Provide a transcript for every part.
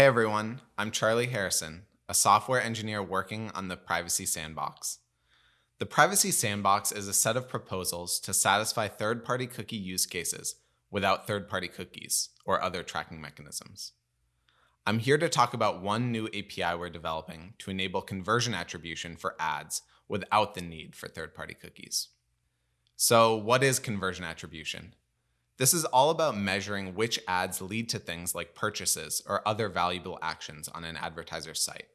Hey everyone, I'm Charlie Harrison, a software engineer working on the Privacy Sandbox. The Privacy Sandbox is a set of proposals to satisfy third-party cookie use cases without third-party cookies or other tracking mechanisms. I'm here to talk about one new API we're developing to enable conversion attribution for ads without the need for third-party cookies. So what is conversion attribution? This is all about measuring which ads lead to things like purchases or other valuable actions on an advertiser's site.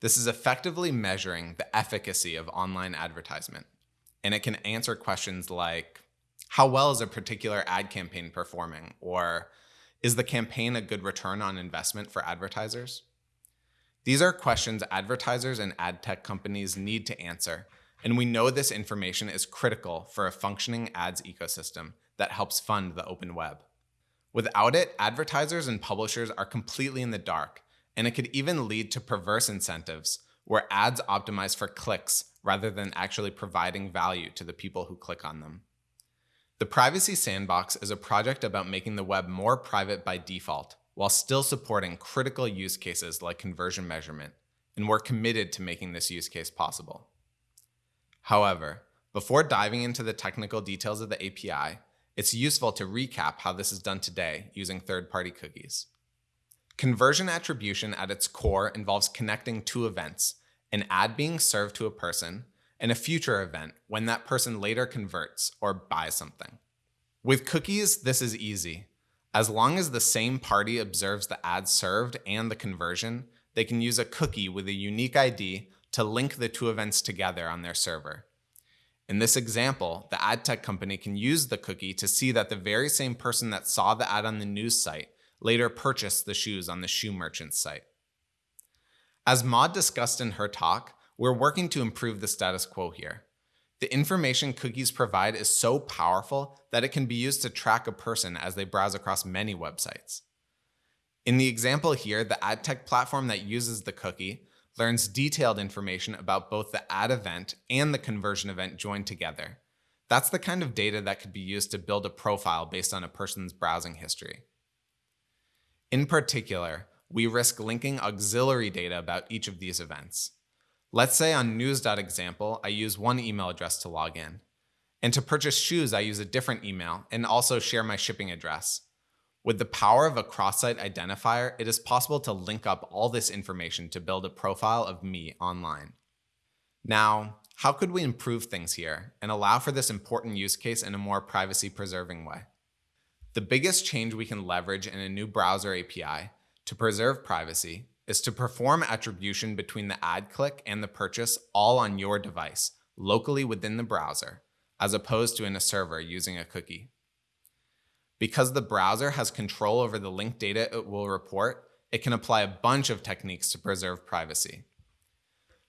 This is effectively measuring the efficacy of online advertisement, and it can answer questions like, how well is a particular ad campaign performing? Or is the campaign a good return on investment for advertisers? These are questions advertisers and ad tech companies need to answer, and we know this information is critical for a functioning ads ecosystem that helps fund the open web. Without it, advertisers and publishers are completely in the dark, and it could even lead to perverse incentives where ads optimize for clicks rather than actually providing value to the people who click on them. The Privacy Sandbox is a project about making the web more private by default while still supporting critical use cases like conversion measurement, and we're committed to making this use case possible. However, before diving into the technical details of the API, it's useful to recap how this is done today using third-party cookies. Conversion attribution at its core involves connecting two events, an ad being served to a person and a future event when that person later converts or buys something. With cookies, this is easy. As long as the same party observes the ad served and the conversion, they can use a cookie with a unique ID to link the two events together on their server. In this example, the ad tech company can use the cookie to see that the very same person that saw the ad on the news site later purchased the shoes on the shoe merchant's site. As Maud discussed in her talk, we're working to improve the status quo here. The information cookies provide is so powerful that it can be used to track a person as they browse across many websites. In the example here, the ad tech platform that uses the cookie learns detailed information about both the ad event and the conversion event joined together. That's the kind of data that could be used to build a profile based on a person's browsing history. In particular, we risk linking auxiliary data about each of these events. Let's say on news.example, I use one email address to log in. And to purchase shoes, I use a different email and also share my shipping address. With the power of a cross-site identifier, it is possible to link up all this information to build a profile of me online. Now, how could we improve things here and allow for this important use case in a more privacy-preserving way? The biggest change we can leverage in a new browser API to preserve privacy is to perform attribution between the ad click and the purchase all on your device, locally within the browser, as opposed to in a server using a cookie. Because the browser has control over the link data it will report, it can apply a bunch of techniques to preserve privacy.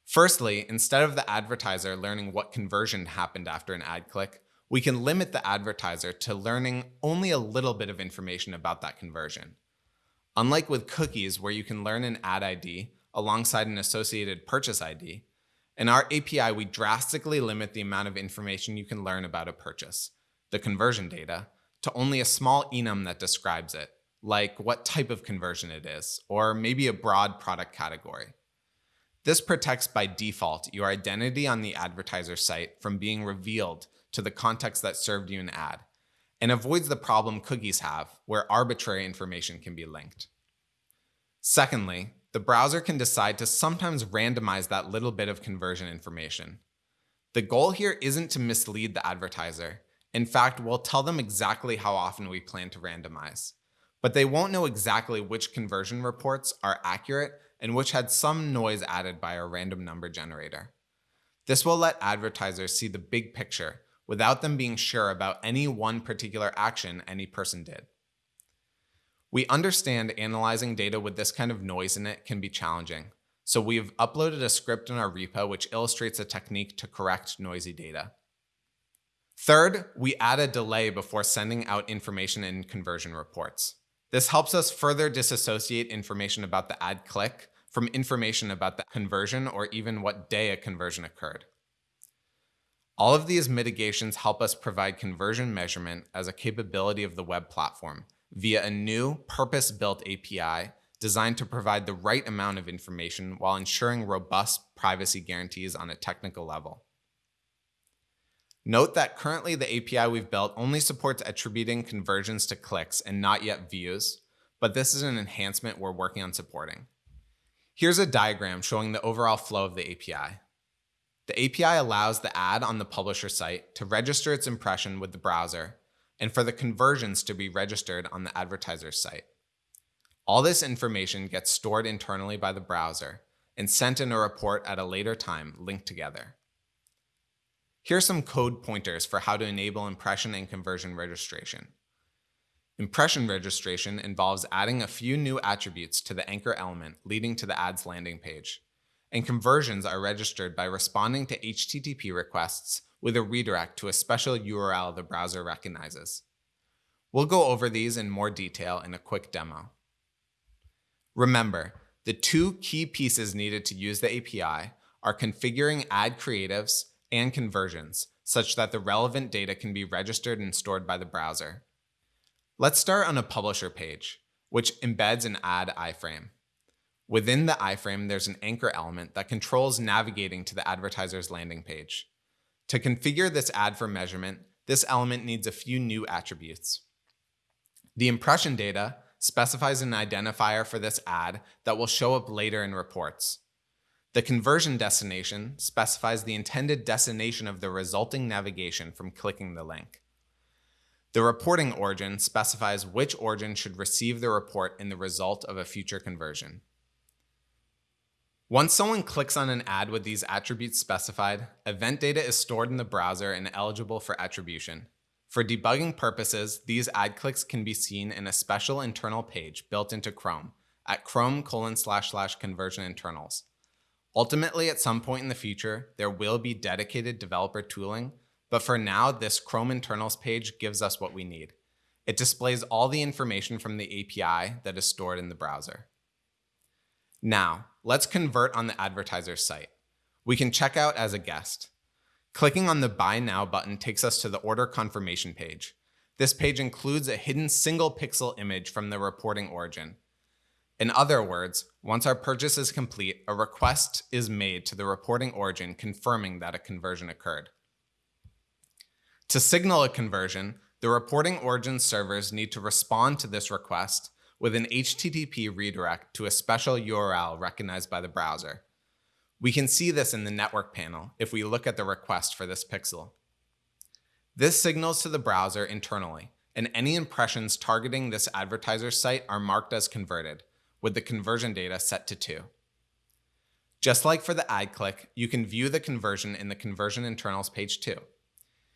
Firstly, instead of the advertiser learning what conversion happened after an ad click, we can limit the advertiser to learning only a little bit of information about that conversion. Unlike with cookies where you can learn an ad ID alongside an associated purchase ID, in our API we drastically limit the amount of information you can learn about a purchase, the conversion data, to only a small enum that describes it, like what type of conversion it is, or maybe a broad product category. This protects by default your identity on the advertiser site from being revealed to the context that served you an ad, and avoids the problem cookies have where arbitrary information can be linked. Secondly, the browser can decide to sometimes randomize that little bit of conversion information. The goal here isn't to mislead the advertiser, in fact, we'll tell them exactly how often we plan to randomize, but they won't know exactly which conversion reports are accurate and which had some noise added by our random number generator. This will let advertisers see the big picture without them being sure about any one particular action any person did. We understand analyzing data with this kind of noise in it can be challenging, so we've uploaded a script in our repo which illustrates a technique to correct noisy data. Third, we add a delay before sending out information in conversion reports. This helps us further disassociate information about the ad click from information about the conversion or even what day a conversion occurred. All of these mitigations help us provide conversion measurement as a capability of the web platform via a new purpose-built API designed to provide the right amount of information while ensuring robust privacy guarantees on a technical level. Note that currently the API we've built only supports attributing conversions to clicks and not yet views, but this is an enhancement we're working on supporting. Here's a diagram showing the overall flow of the API. The API allows the ad on the publisher site to register its impression with the browser and for the conversions to be registered on the advertiser's site. All this information gets stored internally by the browser and sent in a report at a later time linked together. Here are some code pointers for how to enable impression and conversion registration. Impression registration involves adding a few new attributes to the anchor element leading to the ad's landing page. And conversions are registered by responding to HTTP requests with a redirect to a special URL the browser recognizes. We'll go over these in more detail in a quick demo. Remember, the two key pieces needed to use the API are configuring ad creatives and conversions such that the relevant data can be registered and stored by the browser. Let's start on a publisher page, which embeds an ad iframe. Within the iframe, there's an anchor element that controls navigating to the advertiser's landing page. To configure this ad for measurement, this element needs a few new attributes. The impression data specifies an identifier for this ad that will show up later in reports. The conversion destination specifies the intended destination of the resulting navigation from clicking the link. The reporting origin specifies which origin should receive the report in the result of a future conversion. Once someone clicks on an ad with these attributes specified, event data is stored in the browser and eligible for attribution. For debugging purposes, these ad clicks can be seen in a special internal page built into Chrome at chrome colon slash slash conversion internals. Ultimately, at some point in the future, there will be dedicated developer tooling, but for now, this Chrome internals page gives us what we need. It displays all the information from the API that is stored in the browser. Now, let's convert on the advertiser's site. We can check out as a guest. Clicking on the Buy Now button takes us to the order confirmation page. This page includes a hidden single pixel image from the reporting origin. In other words, once our purchase is complete, a request is made to the reporting origin confirming that a conversion occurred. To signal a conversion, the reporting origin servers need to respond to this request with an HTTP redirect to a special URL recognized by the browser. We can see this in the network panel if we look at the request for this pixel. This signals to the browser internally, and any impressions targeting this advertiser site are marked as converted, with the conversion data set to 2. Just like for the ad click, you can view the conversion in the conversion internals page 2.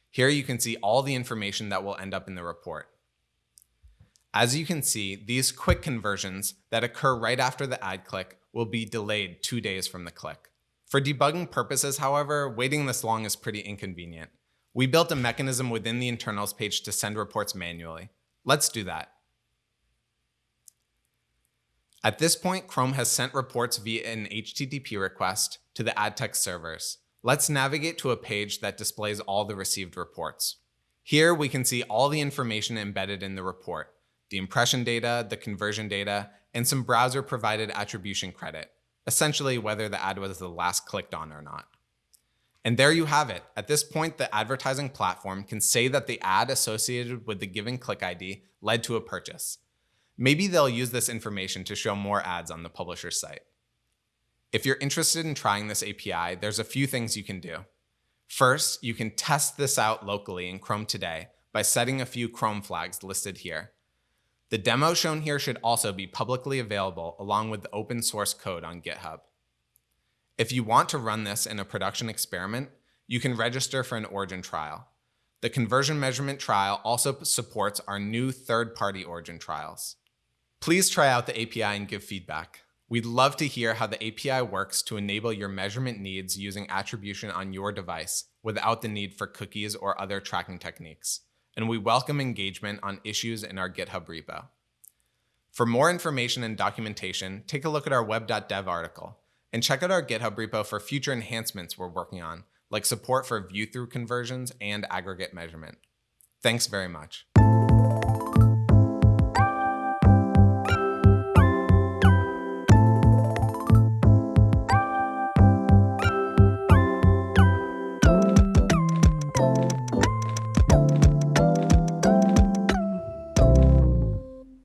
Here you can see all the information that will end up in the report. As you can see, these quick conversions that occur right after the ad click will be delayed two days from the click. For debugging purposes, however, waiting this long is pretty inconvenient. We built a mechanism within the internals page to send reports manually. Let's do that. At this point, Chrome has sent reports via an HTTP request to the AdTech servers. Let's navigate to a page that displays all the received reports. Here we can see all the information embedded in the report, the impression data, the conversion data, and some browser provided attribution credit, essentially whether the ad was the last clicked on or not. And there you have it. At this point, the advertising platform can say that the ad associated with the given click ID led to a purchase. Maybe they'll use this information to show more ads on the publisher's site. If you're interested in trying this API, there's a few things you can do. First, you can test this out locally in Chrome today by setting a few Chrome flags listed here. The demo shown here should also be publicly available along with the open source code on GitHub. If you want to run this in a production experiment, you can register for an origin trial. The conversion measurement trial also supports our new third-party origin trials. Please try out the API and give feedback. We'd love to hear how the API works to enable your measurement needs using attribution on your device without the need for cookies or other tracking techniques. And we welcome engagement on issues in our GitHub repo. For more information and documentation, take a look at our web.dev article and check out our GitHub repo for future enhancements we're working on, like support for view-through conversions and aggregate measurement. Thanks very much.